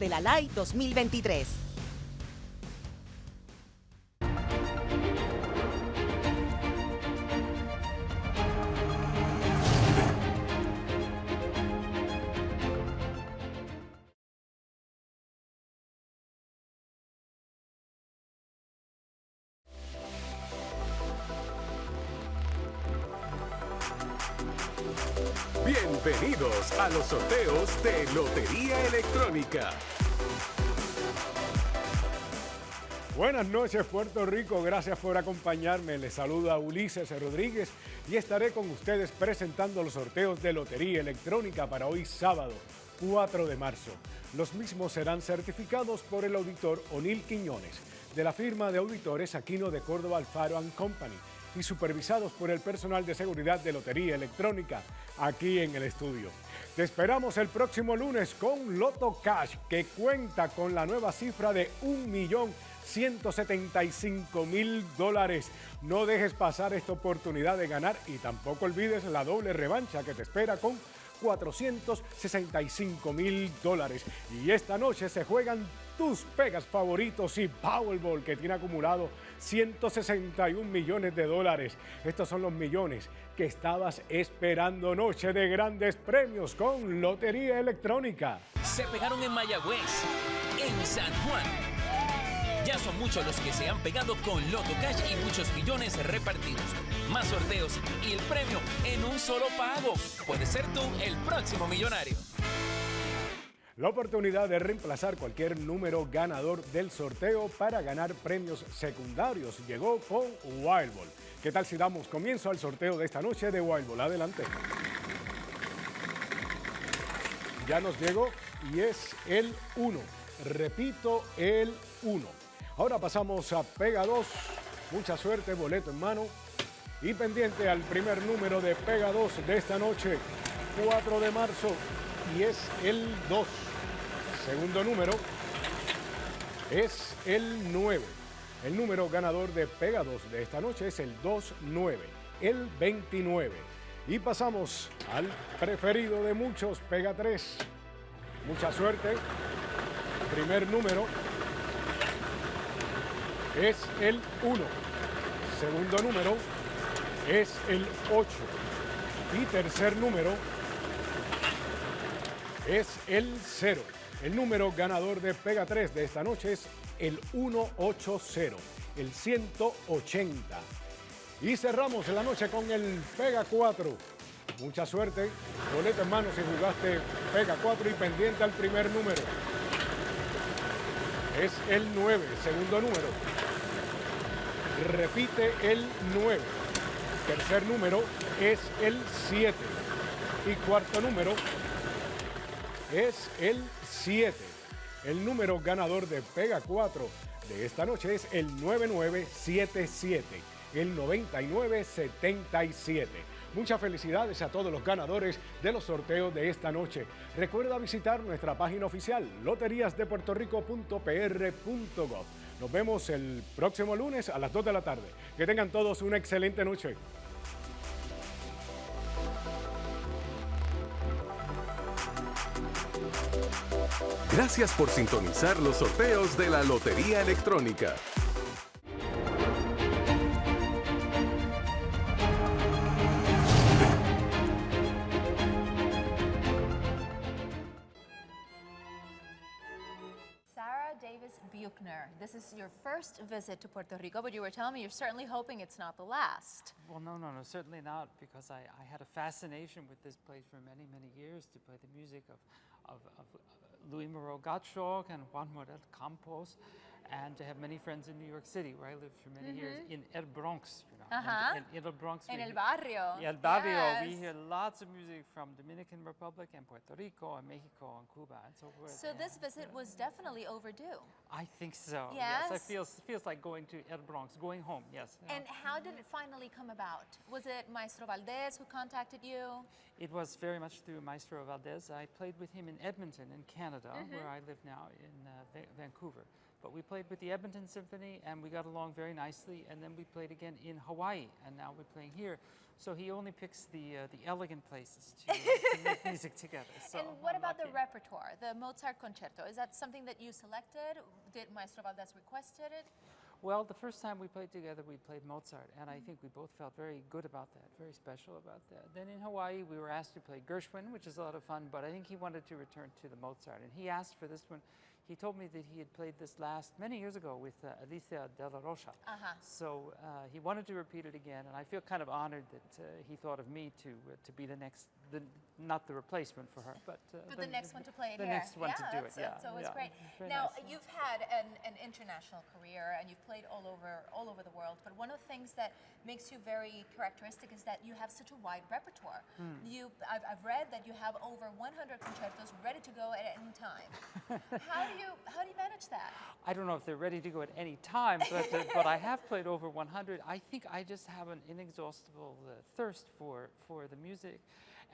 de la LAI 2023. Bienvenidos a los sorteos de Lotería Electrónica. Buenas noches Puerto Rico, gracias por acompañarme. Les saluda Ulises Rodríguez y estaré con ustedes presentando los sorteos de Lotería Electrónica para hoy sábado 4 de marzo. Los mismos serán certificados por el auditor Onil Quiñones de la firma de auditores Aquino de Córdoba Alfaro Company y supervisados por el personal de seguridad de Lotería Electrónica aquí en el estudio. Te esperamos el próximo lunes con Loto Cash, que cuenta con la nueva cifra de 1.175.000 dólares. No dejes pasar esta oportunidad de ganar y tampoco olvides la doble revancha que te espera con 465 mil dólares. Y esta noche se juegan tus pegas favoritos y Powerball que tiene acumulado 161 millones de dólares. Estos son los millones que estabas esperando. Noche de grandes premios con Lotería Electrónica. Se pegaron en Mayagüez, en San Juan. Ya son muchos los que se han pegado con Loto Cash y muchos millones repartidos. Más sorteos y el premio en un solo pago. Puedes ser tú el próximo millonario. La oportunidad de reemplazar cualquier número ganador del sorteo para ganar premios secundarios llegó con Wild Ball. ¿Qué tal si damos comienzo al sorteo de esta noche de Wild Ball? Adelante. Ya nos llegó y es el 1. Repito, el 1. Ahora pasamos a Pega 2. Mucha suerte, boleto en mano. Y pendiente al primer número de Pega 2 de esta noche, 4 de marzo, y es el 2. Segundo número es el 9. El número ganador de Pega 2 de esta noche es el 2-9, el 29. Y pasamos al preferido de muchos, Pega 3. Mucha suerte. Primer número es el 1. Segundo número es el 8. Y tercer número es el 0. El número ganador de Pega 3 de esta noche es el 180, el 180. Y cerramos la noche con el Pega 4. Mucha suerte, boleto en mano si jugaste Pega 4 y pendiente al primer número. Es el 9, segundo número. Repite el 9. Tercer número es el 7. Y cuarto número es el 7. El número ganador de Pega 4 de esta noche es el 9977, el 9977. Muchas felicidades a todos los ganadores de los sorteos de esta noche. Recuerda visitar nuestra página oficial loteriasdepuertorico.pr.gov. Nos vemos el próximo lunes a las 2 de la tarde. Que tengan todos una excelente noche. Gracias por sintonizar los sorteos de la Lotería Electrónica. Buchner, this is your first visit to Puerto Rico, but you were telling me you're certainly hoping it's not the last. Well, no, no, no, certainly not, because I, I had a fascination with this place for many, many years to play the music of, of, of Louis Moreau Gottschalk and Juan Morel Campos, and to have many friends in New York City, where I lived for many years, in El Bronx. You know, Uh-huh. and in El Bronx. We el hear- barrio. Yeah, El Barrio. We hear lots of music from Dominican Republic and Puerto Rico and Mexico and Cuba and so forth. So this and, visit was definitely overdue. I think so. Yes, Yes? it feels feels like going to El Bronx, going home. Yes. yeah. And how did it finally come about? Was it Maestro Valdez who contacted you? It was very much through Maestro Valdez. I played with him in Edmonton, in Canada, Mm-hmm. where I live now in uh, Va- Vancouver. But we played with the Edmonton Symphony and we got along very nicely. And then we played again in Hawaii. And now we're playing here. So he only picks the uh, the elegant places to, uh, to make music together. So and what I'm about the repertoire, the Mozart concerto? Is that something that you selected? Did Maestro Valdez requested it? Well, the first time we played together, we played Mozart, and I think we both felt very good about that, very special about that. Then in Hawaii, we were asked to play Gershwin, which is a lot of fun, but I think he wanted to return to the Mozart, and he asked for this one. He told me that he had played this last many years ago with uh, Alicia de la Rocha. Uh-huh. So uh, he wanted to repeat it again, and I feel kind of honored that uh, he thought of me to uh, to be the next, the, not the replacement for her, but, uh, But the next one to play it the here. next one yeah, to do it. Yeah, that's always yeah. great. Very now nice. you've had an, an international career and you've played all over all over the world. But one of the things that makes you very characteristic is that you have such a wide repertoire. Hmm. You, I've, I've read that you have over 100 concertos ready to go at any time. how do you how do you manage that? I don't know if they're ready to go at any time, but, uh, but I have played over 100. I think I just have an inexhaustible uh, thirst for, for the music.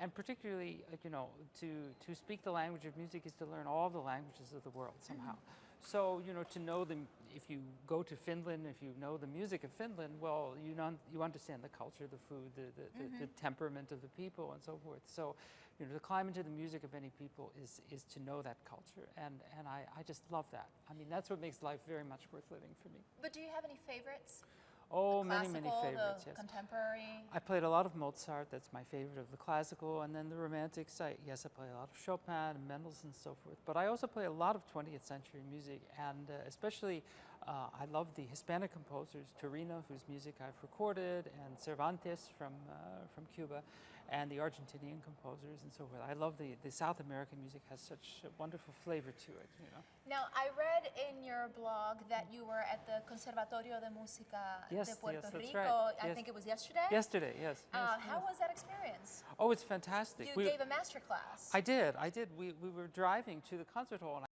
And particularly, uh, you know, to, to speak the language of music is to learn all the languages of the world somehow. So, you know, to know them, if you go to Finland, if you know the music of Finland, well, you, non, you understand the culture, the food, the, the, the, the temperament of the people, and so forth. So, you know, to climb into the music of any people is, is to know that culture. And, and I, I just love that. I mean, that's what makes life very much worth living for me. But do you have any favorites? Oh, many, many favorites, yes. contemporary. I played a lot of Mozart, that's my favorite of the classical, and then the romantics. I, yes, I play a lot of Chopin and Mendelssohn and so forth. But I also play a lot of 20th century music, and uh, especially uh, I love the Hispanic composers, Torino, whose music I've recorded, and Cervantes from, uh, from Cuba, and the Argentinian composers and so forth. I love the, the South American music has such a wonderful flavor to it, you know. Now, I read in your blog that you were at the Conservatorio de Música Yes, de yes, Puerto that's Rico. right. I Yes. think it was yesterday. Yesterday, yes. Uh, yes, how was that experience? Oh, it's fantastic. You We- gave a master class. I did, I did. We, we were driving to the concert hall, and